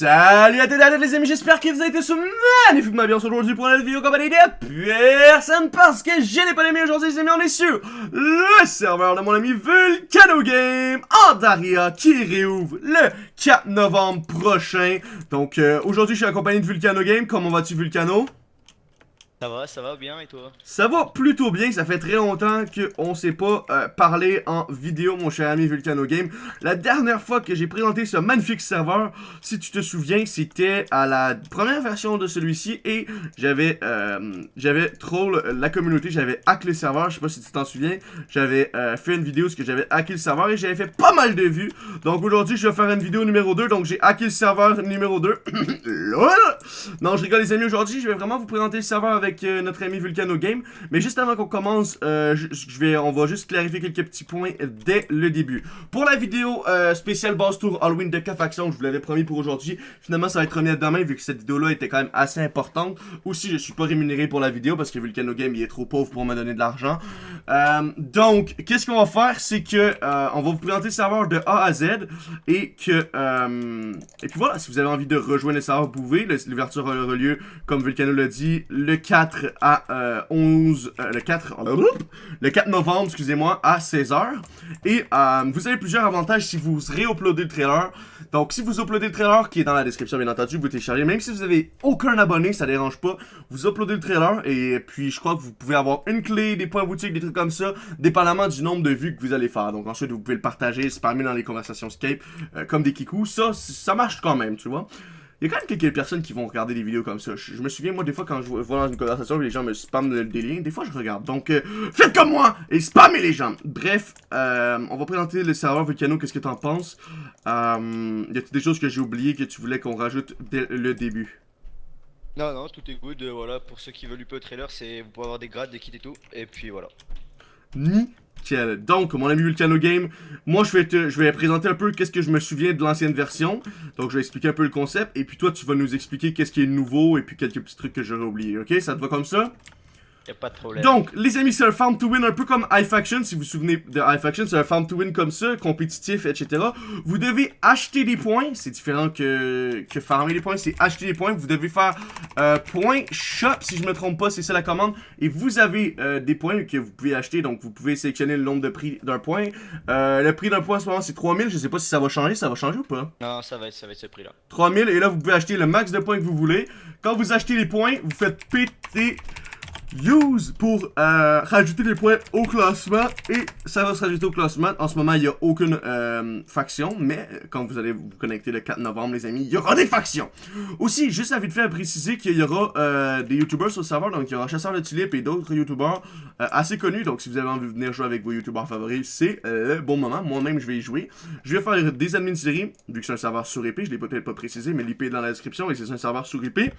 Salut à tous les amis, j'espère que vous avez été magnifiquement bien aujourd'hui pour une vidéo compagnie de personne parce que j'ai les pas les aujourd'hui les amis, on est sur le serveur de mon ami Vulcano Game en Daria qui réouvre le 4 novembre prochain. Donc euh, aujourd'hui je suis accompagné de Vulcano Game, comment vas-tu Vulcano? Ça va, ça va bien et toi? Ça va plutôt bien, ça fait très longtemps qu'on s'est pas euh, parlé en vidéo mon cher ami Vulcano Game. La dernière fois que j'ai présenté ce magnifique serveur, si tu te souviens, c'était à la première version de celui-ci et j'avais euh, j'avais troll la communauté, j'avais hack le serveur, je sais pas si tu t'en souviens, j'avais euh, fait une vidéo où que j'avais hacké le serveur et j'avais fait pas mal de vues. Donc aujourd'hui je vais faire une vidéo numéro 2, donc j'ai hacké le serveur numéro 2. non je rigole les amis, aujourd'hui je vais vraiment vous présenter le serveur avec euh, notre ami Vulcano Game. Mais juste avant qu'on commence, euh, je, vais, on va juste clarifier quelques petits points dès le début. Pour la vidéo euh, spéciale Boss Tour Halloween de K-Faction, je vous l'avais promis pour aujourd'hui. Finalement, ça va être remis à demain vu que cette vidéo-là était quand même assez importante. Aussi, je suis pas rémunéré pour la vidéo parce que Vulcano Game, il est trop pauvre pour me donner de l'argent. donc, qu'est-ce qu'on va faire, c'est que on va vous présenter le serveur de A à Z et que et puis voilà, si vous avez envie de rejoindre le serveur, vous pouvez. L'ouverture aura lieu, comme Vulcano l'a dit, le 4 à 11, euh, euh, le 4, le 4 novembre, excusez-moi, à 16h. Et euh, vous avez plusieurs avantages si vous réuploadez le trailer. Donc, si vous uploadez le trailer, qui est dans la description, bien entendu, vous téléchargez. Même si vous avez aucun abonné, ça dérange pas. Vous uploadez le trailer et puis je crois que vous pouvez avoir une clé, des points boutiques, des trucs comme ça, dépendamment du nombre de vues que vous allez faire. Donc, ensuite, vous pouvez le partager, spammer dans les conversations Skype, comme des kikous. Ça, ça marche quand même, tu vois. Il y a quand même quelques personnes qui vont regarder des vidéos comme ça. Je, me souviens, moi, des fois, quand je vois dans une conversation, les gens me spamment des liens, des fois, je regarde. Donc, euh, faites comme moi et spammez les gens. Bref, euh, on va présenter le serveur Vulcano. Qu'est-ce que t'en penses? Euh, y a des choses que j'ai oubliées que tu voulais qu'on rajoute dès le début? Non, non, tout est good. voilà, pour ceux qui veulent peu au trailer, c'est vous pouvez avoir des grades, des kits et tout. Et puis voilà. Ni donc, mon ami Vulcano Game, moi je vais te, je vais présenter un peu qu'est-ce que je me souviens de l'ancienne version. Donc je vais expliquer un peu le concept et puis toi tu vas nous expliquer qu'est-ce qui est nouveau et puis quelques petits trucs que j'aurais oublié. Ok, ça te va comme ça? Pas de problème. Donc, les amis, c'est un farm to win un peu comme iFaction. Si vous vous souvenez de iFaction, c'est un farm to win comme ça, compétitif, etc. Vous devez acheter des points. C'est différent que, que farmer des points. C'est acheter des points. Vous devez faire euh, point shop, si je me trompe pas, c'est ça la commande. Et vous avez euh, des points que vous pouvez acheter. Donc, vous pouvez sélectionner le nombre de prix d'un point. Euh, le prix d'un point en ce moment, c'est 3000. Je sais pas si ça va changer. Ça va changer ou pas? Non, ça va être, ça va être ce prix-là. 3000. Et là, vous pouvez acheter le max de points que vous voulez. Quand vous achetez les points, vous faites péter use pour euh, rajouter des points au classement et ça va se rajouter au classement. En ce moment, il n'y a aucune euh, faction, mais quand vous allez vous connecter le 4 novembre, les amis, il y aura des factions. Aussi, juste à vite fait à préciser qu'il y aura euh, des youtubeurs sur le serveur, donc il y aura Chasseur de Tulip et d'autres youtubeurs assez connus. Donc si vous avez envie de venir jouer avec vos youtubeurs favoris, c'est le bon moment. Moi-même, je vais y jouer. Je vais faire des admins séries, vu que c'est un serveur sur IP, je l'ai peut-être pas précisé, mais l'IP est dans la description et c'est un serveur sur IP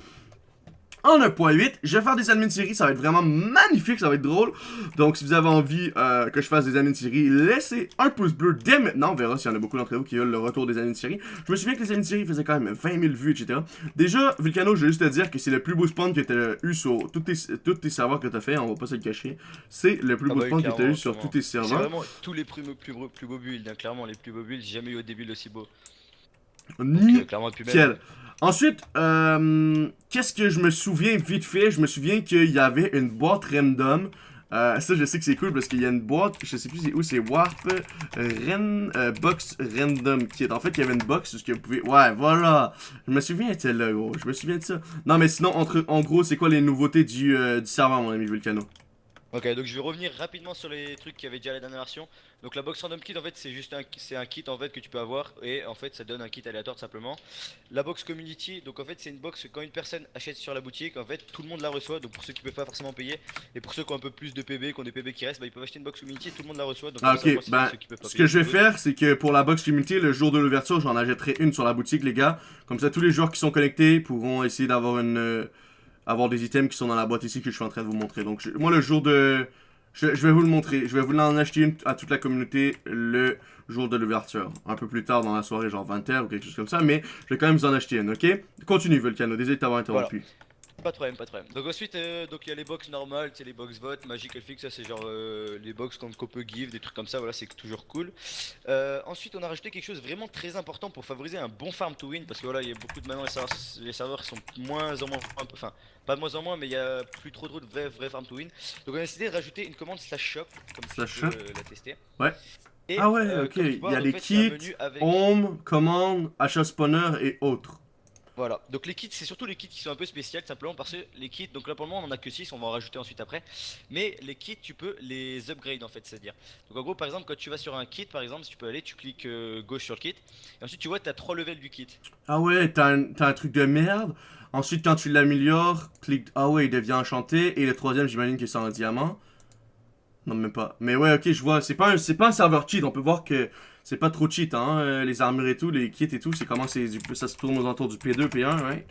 en 1.8. Je vais faire des admins séries, ça va être vraiment magnifique, ça va être drôle. Donc si vous avez envie euh, que je fasse des admins séries, laissez un pouce bleu dès maintenant. On verra s'il y en a beaucoup d'entre vous qui veulent le retour des admins séries. Je me souviens que les admins séries faisaient quand même 20 000 vues, etc. Déjà, Vulcano, je vais juste te dire que c'est le plus beau spawn que tu as eu sur tous tes, tous tes serveurs que tu as fait, on va pas se le cacher. C'est le plus ah beau bah spawn que tu as eu sur tous tes serveurs. C'est vraiment tous les plus, plus, plus beaux builds, hein. clairement les plus beaux builds, j'ai jamais eu des builds aussi beaux. Nickel. Ensuite, euh, qu'est-ce que je me souviens vite fait? Je me souviens qu'il y avait une boîte random. Euh, ça, je sais que c'est cool parce qu'il y a une boîte, je sais plus où, c'est Warp Ren, euh, Box Random Kit. En fait, il y avait une box ce que vous pouvez... Ouais, voilà! Je me souviens de là, gros. Je me souviens de ça. Non, mais sinon, entre, en gros, c'est quoi les nouveautés du, du serveur, mon ami Vulcano? Ok, donc je vais revenir rapidement sur les trucs qui avaient déjà la dernière version. Donc la box random kit en fait c'est juste un, c'est un kit en fait que tu peux avoir et en fait ça donne un kit aléatoire tout simplement. La box community, donc en fait c'est une box que quand une personne achète sur la boutique, en fait tout le monde la reçoit. Donc pour ceux qui peuvent pas forcément payer et pour ceux qui ont un peu plus de PB, qui ont des PB qui restent, bah, ils peuvent acheter une box community et tout le monde la reçoit. Donc ah, ok, bah, ce que je vais faire c'est que pour la box community, le jour de l'ouverture j'en achèterai une sur la boutique les gars. Comme ça tous les joueurs qui sont connectés pourront essayer d'avoir une... Avoir des items qui sont dans la boîte ici que je suis en train de vous montrer. Donc moi le jour de je, vais vous le montrer. Je vais vous en acheter une à toute la communauté le jour de l'ouverture. Un peu plus tard dans la soirée, genre 20h ou quelque chose comme ça. Mais je vais quand même vous en acheter une, ok? Continue, Volcano. Désolé de t'avoir interrompu. Pas de problème, pas de problème. Donc ensuite, euh, donc il y a les box normales, c'est les box vote, Magic Elfix, ça c'est genre euh, les box qu'on peut give, des trucs comme ça, voilà, c'est toujours cool. Euh, ensuite, on a rajouté quelque chose vraiment très important pour favoriser un bon farm to win, parce que voilà, il y a beaucoup de maintenant les serveurs, les serveurs sont moins en moins, enfin, pas de moins en moins, mais il y a plus trop trop de vrais, vrais farm to win. Donc on a décidé de rajouter une commande slash shop, comme Slash shop peux, la tester. Ouais. Et, Ah ouais, ok, il y a les kits, avec- home, commande, achat spawner et autres. Voilà, donc les kits, c'est surtout les kits qui sont un peu spéciaux, simplement parce que les kits, donc là pour le moment on en a que 6, on va en rajouter ensuite après. Mais les kits, tu peux les upgrade en fait, c'est-à-dire. Donc en gros, par exemple, quand tu vas sur un kit, par exemple, si tu peux aller, tu cliques euh, gauche sur le kit, et ensuite tu vois, tu as 3 levels du kit. Ah ouais, t'as un, t'as un truc de merde. Ensuite, quand tu l'améliores, clique. Ah ouais, il devient enchanté. Et le troisième, j'imagine que c'est en diamant. Non, même pas. Mais ouais, ok, je vois. C'est pas, un- pas un serveur cheat. On peut voir que c'est pas trop cheat, hein. euh, les armures et tout, les kits et tout. C'est comment c'est du- ça se tourne aux alentours du P2, P1, ouais.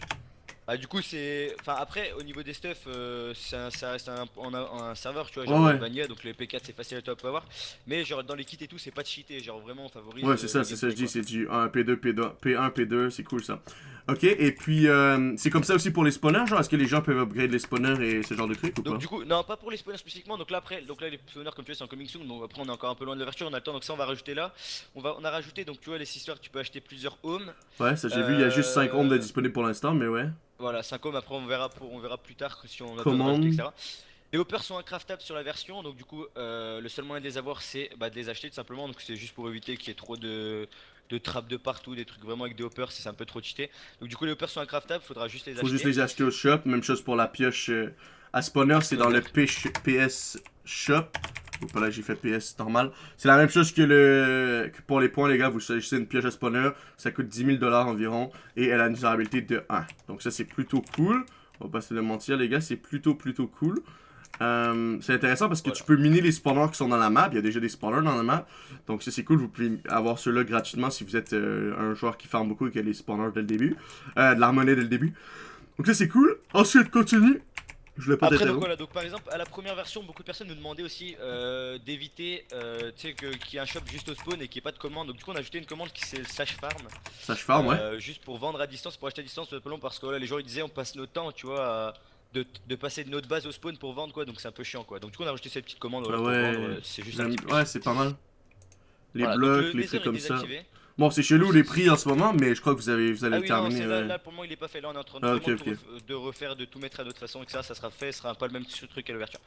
Ah, du coup, c'est. Enfin, après, au niveau des stuff, euh, c'est ça reste un, on a un serveur, tu vois, genre ouais. Vanilla, donc les P4 c'est facile à top à avoir. Mais genre dans les kits et tout, c'est pas cheaté, genre vraiment on favorise. Ouais, c'est euh, ça, le c'est ça, je dis. C'est du 1, P2, P2, P1, P2. C'est cool ça. Ok, et puis euh, c'est comme ça aussi pour les spawners, genre, est-ce que les gens peuvent upgrade les spawners et ce genre de trucs ou Donc pas? du coup, non pas pour les spawners spécifiquement, donc là après, donc là les spawners comme tu vois c'est en coming soon, donc après on est encore un peu loin de l'ouverture, on a le temps, donc ça on va rajouter là. On va, on a rajouté donc tu vois les histoires, tu peux acheter plusieurs homes, Ouais, ça j'ai vu, il y a juste 5 Euh, homes de disponibles pour l'instant, mais ouais. voilà 5 homes, après on verra pour, on verra plus tard si on a rajouter, etc. Les hoppers sont incraftables sur la version, donc du coup euh, le seul moyen de les avoir c'est bah, de les acheter tout simplement, donc c'est juste pour éviter qu'il y ait trop de, de trappes de partout, des trucs vraiment avec des hoppers, c'est un peu trop cheaté. Donc du coup les hoppers sont incraftables, faudra juste les Faut acheter. juste les acheter au shop. Même chose pour la pioche euh, à spawner, c'est dans le PS shop. Ou pas là, j'ai fait PS normal. C'est la même chose que le que pour les points, les gars. Vous choisissez une pioche à spawner, ça coûte 10 000 dollars environ. Et elle a une durabilité de 1. Donc ça, c'est plutôt cool. On va pas se le mentir, les gars, c'est plutôt, plutôt cool. Euh, c'est intéressant parce que Voilà. tu peux miner les spawners qui sont dans la map. Il y a déjà des spawners dans la map. Donc ça c'est cool. Vous pouvez avoir ceux-là gratuitement si vous êtes euh, un joueur qui farme beaucoup et qui a les spawners dès le début. Euh, de la monnaie dès le début. Donc ça c'est cool. Ensuite continue. Je voulais pas Après donc t'interrompre. voilà, donc par exemple à la première version, beaucoup de personnes nous demandaient aussi euh, d'éviter, tu sais, qu'il y ait un shop juste au spawn et qu'il n'y ait pas de commande. Donc du coup on a ajouté une commande qui c'est le slash farm, Sage farm, ouais. juste pour vendre à distance, pour acheter à distance, parce que voilà, les gens ils disaient on passe notre temps, tu vois, à- de, de passer de notre base au spawn pour vendre quoi, donc c'est un peu chiant quoi. Donc du coup on a rajouté cette petite commande Ah ouais. c'est juste. Ouais, pas mal. Les Voilà, blocs, le les trucs comme ça. Bon, c'est chelou les prix en ce moment, mais je crois que vous, avez, vous allez Ah le oui, non, terminer. ouais. là, pour moment il est pas fait. Là on est en train de, Ah, ref- de refaire, de tout mettre à d'autres façons, etc. Ça sera fait, ce sera pas le même truc à l'ouverture.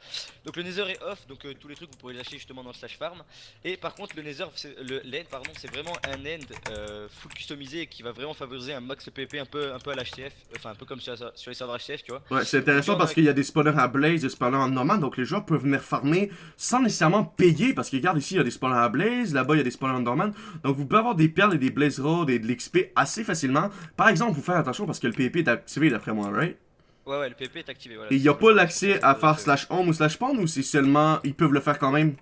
Donc le Nether est off, donc euh, tous les trucs vous pourrez les acheter justement dans le slash farm. Et par contre le Nether, le l'end pardon, c'est vraiment un end euh, full customisé et qui va vraiment favoriser un max PvP un peu, un peu à l'HTF, enfin un peu comme sur, sur les serveurs HTF, tu vois. Ouais, c'est intéressant Donc, parce a- qu'il y a des spawners à Blaze, des spawners en normal, donc les joueurs peuvent venir farmer sans nécessairement payer. Parce que regarde ici, il y a des spawners à Blaze, là-bas il y a des spawners en normal. Donc vous pouvez avoir des perles et des Blaze Road et de l'XP assez facilement. Par exemple, vous faites attention parce que le PvP est activé d'après moi, right? Ouais, ouais, le PvP est activé. Voilà, Et il n'y a pas l'accès à c'est- faire slash home ou slash spawn ou c'est seulement. Ils peuvent le faire quand même?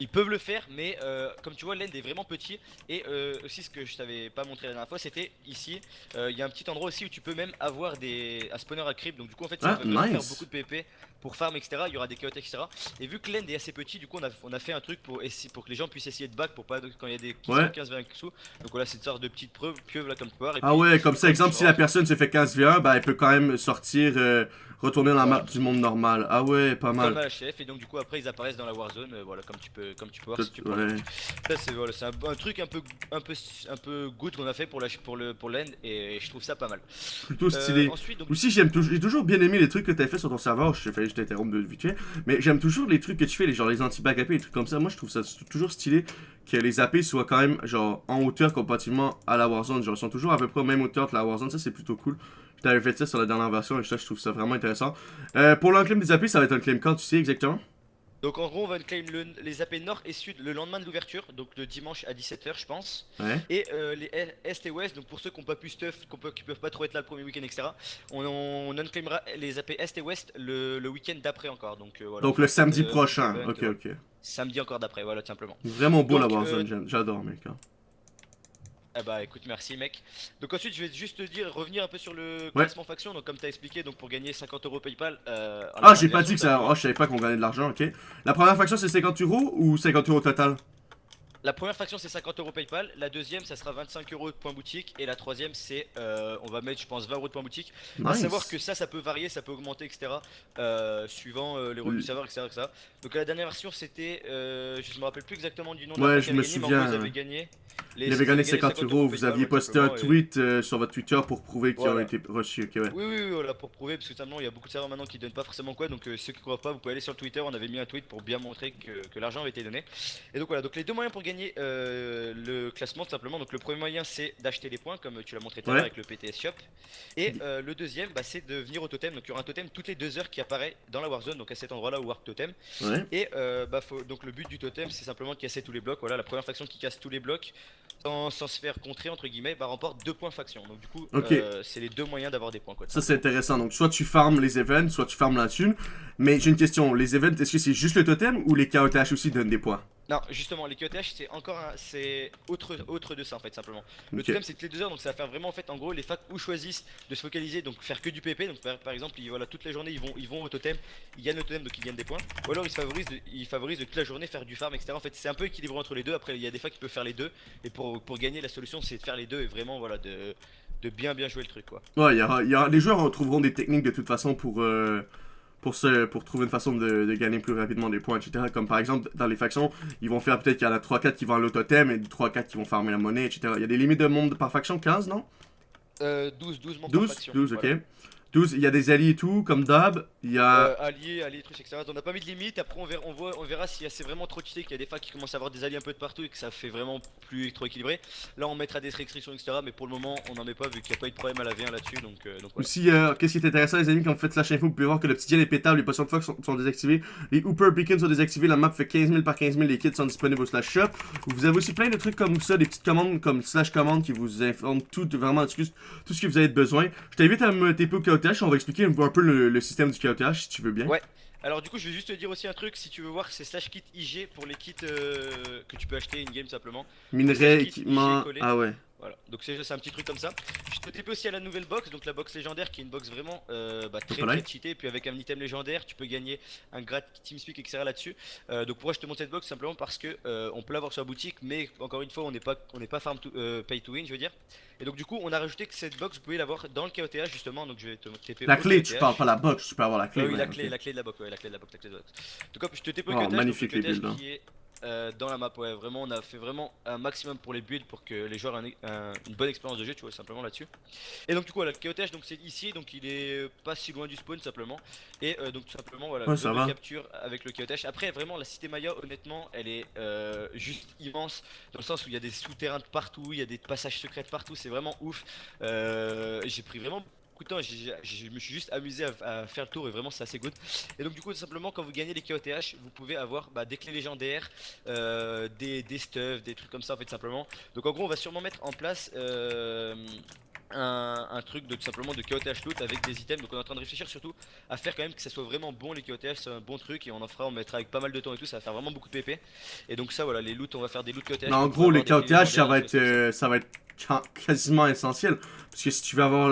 Ils peuvent le faire, mais euh, comme tu vois, l'end est vraiment petit. Et euh, aussi, ce que je t'avais pas montré la dernière fois, c'était ici. euh, Il y a un petit endroit aussi où tu peux même avoir des un spawner à creep. Donc, du coup, en fait, si Ah, nice. faire beaucoup de PvP pour farm, etc., il y aura des chaos, etc. Et vu que l'end est assez petit, du coup, on a, on a fait un truc pour, essayer- pour que les gens puissent essayer de back pour pas quand il y a des qui Ouais. sont 15-20 sous. Donc, voilà, c'est une sorte de petite preuve, pieuvre là, comme tu peux voir. Et Ah puis, ouais, comme ça, exemple, si la personne se fait 15 v 1, ben elle peut quand même sortir, euh, retourner dans la map du monde normal. Ah ouais, pas mal. à la chef et donc du coup après ils apparaissent dans la warzone euh, voilà comme tu peux comme tu peux voir si tu prends ouais. Ça c'est voilà, c'est un, un truc un peu un peu un peu good qu'on a fait pour la pour le pour l'end et je trouve ça pas mal. Plutôt Euh, stylé. ensuite donc Aussi, j'aime toujours, j'ai toujours bien aimé les trucs que t'as fait sur ton serveur. Que je t'interrompe de vite fait. Mais j'aime toujours les trucs que tu fais, les, genre les anti-back AP, les trucs comme ça. Moi, je trouve ça toujours stylé que les AP soient quand même, genre, en hauteur comparativement à la Warzone. Genre, ils sont toujours à peu près au même hauteur que la Warzone. Ça, c'est plutôt cool. Je t'avais fait ça sur la dernière version et ça, je trouve ça vraiment intéressant. Euh, pour l'unclaim des AP, ça va être un claim quand, tu sais exactement? Donc en gros on va claim le- les AP nord et sud le lendemain de l'ouverture donc le dimanche à 17h je pense Ouais. et euh, les est est et ouest donc pour ceux qui ont pas pu stuff qui peuvent pas trop être là le premier week-end etc on, on unclaimera les AP est et ouest le, le week-end d'après encore donc euh, voilà Donc le samedi Euh, prochain. Ok, ok. samedi encore d'après voilà tout simplement. Vraiment beau la Warzone, j'adore, mec. hein. Ah bah écoute merci mec. Donc ensuite je vais juste te dire revenir un peu sur le classement faction donc comme t'as expliqué donc pour gagner 50 euros PayPal. euh, Ah, j'ai pas dit que ça. Oh, je savais pas qu'on gagnait de l'argent, ok. La première faction, c'est 50 euros ou 50 euros total? La première faction c'est 50 euros PayPal, la deuxième ça sera 25 euros de point boutique et la troisième c'est euh, on va mettre je pense 20 euros de point boutique. À savoir que ça ça peut varier, ça peut augmenter etc. Euh, suivant euh, les revenus du serveur etc, etc. Donc la dernière version c'était, je me rappelle plus exactement du nom de la Ouais je me souviens. vous avez gagné. il avait gagné 50 euros, vous aviez posté un tweet sur votre Twitter pour prouver qu'ils ont été reçus. ouais. Oui oui voilà pour prouver parce que simplement il y a beaucoup de serveurs maintenant qui donnent pas forcément quoi donc ceux qui croient pas vous pouvez aller sur Twitter on avait mis un tweet pour bien montrer que, que l'argent avait été donné. Et donc voilà donc les deux moyens pour gagner euh, le classement tout simplement. Donc le premier moyen c'est d'acheter des points comme tu l'as montré tout à l'heure avec le PTS Shop. Et euh, le deuxième bah, c'est de venir au totem. Donc il y aura un totem toutes les deux heures qui apparaît dans la Warzone, donc à cet endroit là où Warp Totem. Et euh, bah, faut... donc le but du totem c'est simplement de casser tous les blocs. Voilà la première faction qui casse tous les blocs sans, se faire contrer entre guillemets bah, remporte deux points faction. Donc du coup c'est les deux moyens d'avoir des points. Quoi, ça c'est intéressant. Donc soit tu farmes les events, soit tu farmes la thune. Mais j'ai une question, les events est-ce que c'est juste le totem ou les KOTH aussi donnent des points? Non, justement, les QTH c'est encore un, c'est autre, autre de ça en fait, simplement. Le totem c'est toutes les deux heures, donc ça va faire vraiment en fait, en gros, les facs où choisissent de se focaliser, donc faire que du PP. Donc par, exemple, ils, voilà, toute la journée ils vont, ils vont au totem, ils gagnent le totem donc ils gagnent des points. Ou alors ils favorisent, de, ils favorisent toute la journée faire du farm, etc. En fait, c'est un peu équilibré entre les deux. Après, il y a des facs qui peuvent faire les deux, et pour, pour gagner, la solution c'est de faire les deux et vraiment, voilà, de, de bien bien jouer le truc quoi. Ouais, y y a, les joueurs trouveront des techniques de toute façon pour. Euh, pour, se, pour trouver une façon de, gagner plus rapidement des points, etc. Comme par exemple, dans les factions, ils vont faire peut-être qu'il y en a 3-4 qui vont à l'autothème et 3-4 qui vont farmer la monnaie, etc. Il y a des limites de monde par faction, 15, non? Euh, 12, 12 membres 12, par faction. 12, ok. 12, il y a des alliés et tout, comme d'hab. Il y a. Euh, alliés, alliés, trucs, etc. On n'a pas mis de limite. Après, on verra, on voit, on verra si c'est vraiment trop cheaté, qu'il y a des facs qui commencent à avoir des alliés un peu de partout et que ça fait vraiment plus trop équilibré. Là, on mettra des restrictions, etc. Mais pour le moment, on n'en met pas vu qu'il n'y a pas eu de problème à la V1 là-dessus. Donc, euh, donc Aussi, euh, qu'est-ce qui est intéressant, les amis, quand vous faites slash info, vous pouvez voir que le petit est pétable, les potions de fox sont, désactivées, les Hooper Beacons sont désactivés, la map fait 15 000 par 15 000, les kits sont disponibles au slash shop. Vous avez aussi plein de trucs comme ça, des petites commandes comme slash commande qui vous informent tout, vraiment, tout ce que vous avez besoin. Je t'invite à me TP on va expliquer un peu le, système du KOTH si tu veux bien. Ouais. Alors du coup je vais juste te dire aussi un truc, si tu veux voir c'est slash kit IG pour les kits euh, que tu peux acheter in-game simplement. Minerai, équipement, ah ouais. Voilà, donc c'est un petit truc comme ça. Je te TP aussi à la nouvelle box, donc la box légendaire qui est une box vraiment euh, bah, très très cheatée. Et puis avec un item légendaire, tu peux gagner un grade TeamSpeak, etc. là-dessus. Euh, donc pourquoi je te montre cette box? Simplement parce que euh, on peut l'avoir sur la boutique, mais encore une fois, on n'est pas, on n'est pas farm to, pay to win, je veux dire. Et donc du coup, on a rajouté que cette box, vous pouvez l'avoir dans le KOTH justement. Donc je vais te TP. La clé, tu parles pas la box, tu peux avoir la clé. oui, la clé, la clé de la box, ouais, la clé de la box, la clé de la box. Donc hop, je te TP au oh, magnifique les hein. qui est euh, dans la map. Ouais, vraiment, on a fait vraiment un maximum pour les builds pour que les joueurs aient une bonne expérience de jeu, tu vois, simplement là-dessus. Et donc, du coup, voilà, le KOTH, donc c'est ici, donc il est pas si loin du spawn, simplement. Et euh, donc, tout simplement, voilà, ouais, capture avec le KOTH. Après, vraiment, la cité Maya, honnêtement, elle est euh, juste immense dans le sens où il y a des souterrains de partout, il y a des passages secrets de partout, c'est vraiment ouf. J'ai pris vraiment temps, je me suis juste amusé à, faire le tour et vraiment c'est assez good. Et donc du coup tout simplement quand vous gagnez les KOTH, vous pouvez avoir bah, des clés légendaires, euh, des, des stuffs, des trucs comme ça en fait simplement. Donc en gros on va sûrement mettre en place euh, un, truc de tout simplement de KOTH loot avec des items. Donc on est en train de réfléchir surtout à faire quand même que ça soit vraiment bon les KOTH, c'est un bon truc et on en fera, on mettra avec pas mal de temps et tout, ça va faire vraiment beaucoup de PP. Et donc ça voilà, les loots, on va faire des loots KOTH. en gros les KOTH ça va être euh, ça va être quasiment essentiel parce que si tu veux avoir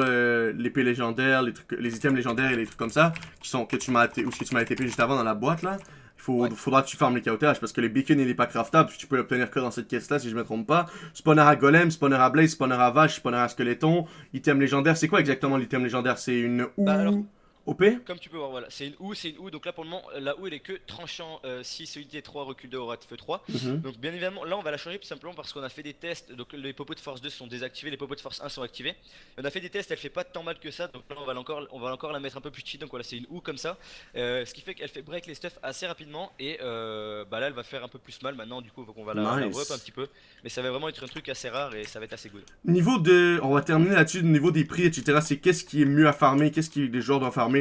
l'épée légendaire, les trucs, les items légendaires et les trucs comme ça qui sont que tu m'as ou ce que tu m'as TP juste avant dans la boîte là, il faudra que tu farmes les KOTH parce que les beacons il est pas craftable, tu peux l'obtenir que dans cette caisse là si je me trompe pas. Spawner à golem, spawner à blaze, spawner à vache, spawner à skeleton, item légendaire, c'est quoi exactement l'item légendaire? C'est une ou bah, OP Comme tu peux voir, voilà, c'est une OU, c'est une OU. Donc là pour le moment, la OU elle est que tranchant euh, 6, unité 3, recul de aura feu 3. Donc bien évidemment, là on va la changer tout simplement parce qu'on a fait des tests. Donc les popos de force 2 sont désactivés, les popos de force 1 sont activés. On a fait des tests, elle fait pas tant mal que ça. Donc là on va encore, on va encore la mettre un peu plus cheat. Donc voilà, c'est une OU comme ça. Euh, ce qui fait qu'elle fait break les stuff assez rapidement. Et euh, bah là elle va faire un peu plus mal maintenant. Du coup, on va la, nice. un petit peu. Mais ça va vraiment être un truc assez rare et ça va être assez good. Niveau de. On va terminer là-dessus, niveau des prix, etc. C'est qu'est-ce qui est mieux à farmer, qu'est-ce qui les joueurs doivent farmer?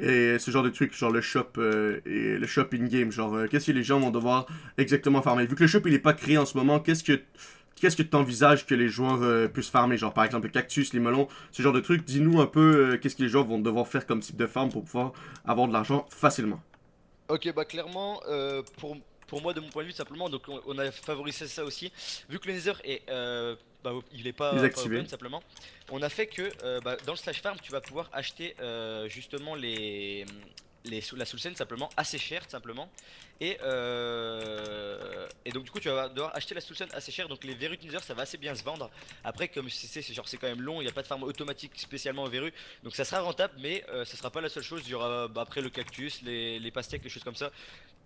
Et ce genre de trucs, genre le shop euh, et le shop in-game, genre euh, qu'est-ce que les gens vont devoir exactement farmer? Vu que le shop il est pas créé en ce moment, qu'est-ce que qu'est-ce que tu envisages que les joueurs euh, puissent farmer? Genre par exemple le cactus, les melons, ce genre de trucs. Dis-nous un peu qu'est-ce que les joueurs vont devoir faire comme type de farm pour pouvoir avoir de l'argent facilement. Ok, bah clairement, pour, pour moi de mon point de vue simplement, donc on, a favorisé ça aussi. Vu que le Nether est bah, il est pas, open simplement. On a fait que euh, bah, dans le slash farm, tu vas pouvoir acheter euh, justement les les, la soul scène simplement assez chère simplement. Et, euh, et donc du coup tu vas devoir acheter la soul scène assez chère. Donc les verrues Teaser ça va assez bien se vendre. Après comme c'est genre c'est quand même long. Il n'y a pas de farm automatique spécialement aux verrues. Donc ça sera rentable mais euh, ça sera pas la seule chose. Il y aura bah, après le cactus les, les pastèques les choses comme ça.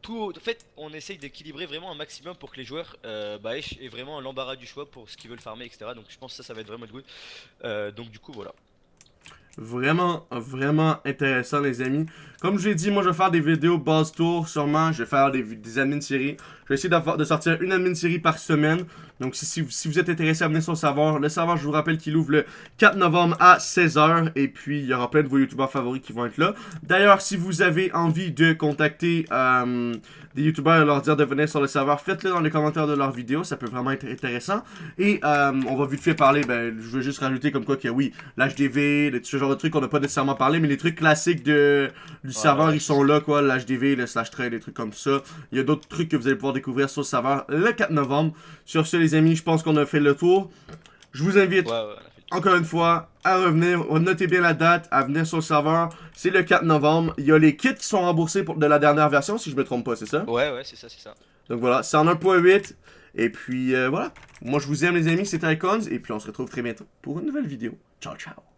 Tout en fait on essaye d'équilibrer vraiment un maximum pour que les joueurs euh, bah, aient vraiment l'embarras du choix pour ce qu'ils veulent farmer etc donc je pense que ça ça va être vraiment good. Euh, donc du coup voilà Vraiment, vraiment intéressant, les amis. Comme je l'ai dit, moi, je vais faire des vidéos base tour, sûrement. Je vais faire des, des admin séries. Je vais essayer de sortir une admin série par semaine. Donc, si, si, vous êtes intéressé à venir sur le serveur, le serveur, je vous rappelle qu'il ouvre le 4 novembre à 16h. Et puis, il y aura plein de vos youtubeurs favoris qui vont être là. D'ailleurs, si vous avez envie de contacter euh, des youtubeurs et leur dire de venir sur le serveur, faites-le dans les commentaires de leurs vidéos. Ça peut vraiment être intéressant. Et euh, on va vite fait parler. Ben, je veux juste rajouter comme quoi que oui, l'HDV, ce genre de trucs, on n'a pas nécessairement parlé. Mais les trucs classiques de, du serveur, ils sont là, quoi. L'HDV, le slash trade, des trucs comme ça. Il y a d'autres trucs que vous allez pouvoir découvrir sur le serveur le 4 novembre. Sur ce, les amis, je pense qu'on a fait le tour. Je vous invite, encore une fois, à revenir. Notez bien la date, à venir sur le serveur. C'est le 4 novembre. Il y a les kits qui sont remboursés pour de la dernière version, si je me trompe pas, c'est ça? Ouais, ouais, c'est ça, c'est ça. Donc voilà, c'est en 1.8. Et puis, euh, voilà. Moi, je vous aime, les amis. C'était Icons. Et puis, on se retrouve très bientôt pour une nouvelle vidéo. Ciao, ciao.